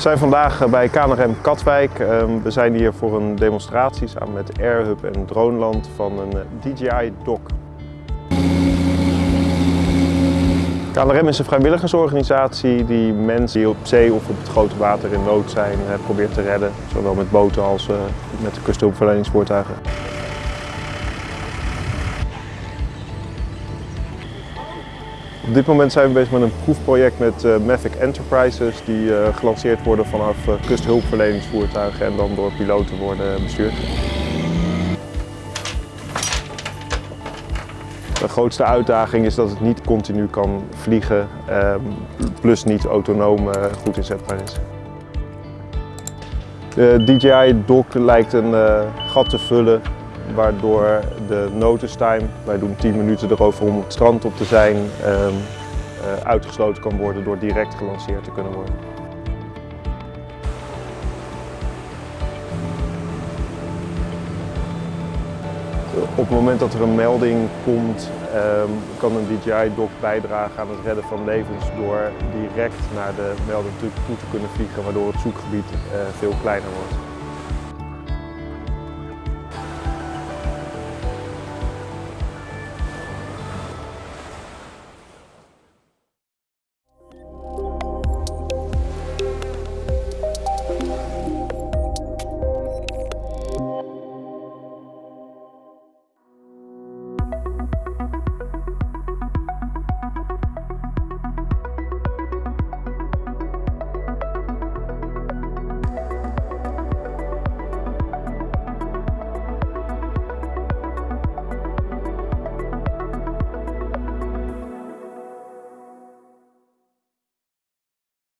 We zijn vandaag bij KNRM Katwijk. Ehm, We zijn hier voor een demonstratie samen met Airhub en Droneland van een eh, DJI-dock. KNRM is een vrijwilligersorganisatie die mensen die op zee of op het grote water in nood zijn eh, probeert te redden. Zowel met boten als eh, met de Op dit moment zijn we bezig met een proefproject met eh, Mavic Enterprises die eh, gelanceerd worden vanaf eh, kusthulpverleningsvoertuigen en dan door piloten worden bestuurd. De grootste uitdaging is dat het niet continu kan vliegen, ehm, plus niet autonoom goed inzetbaar is. De DJI dock lijkt een gat te vullen waardoor de notice time, wij doen 10 minuten erover om het strand op te zijn, ehm, eh, uitgesloten kan worden door direct gelanceerd te kunnen worden. Op het moment dat er een melding komt, ehm, kan een DJI-dock bijdragen aan het redden van levens door direct naar de melding toe toe te kunnen vliegen, waardoor het zoekgebied eh, veel kleiner wordt.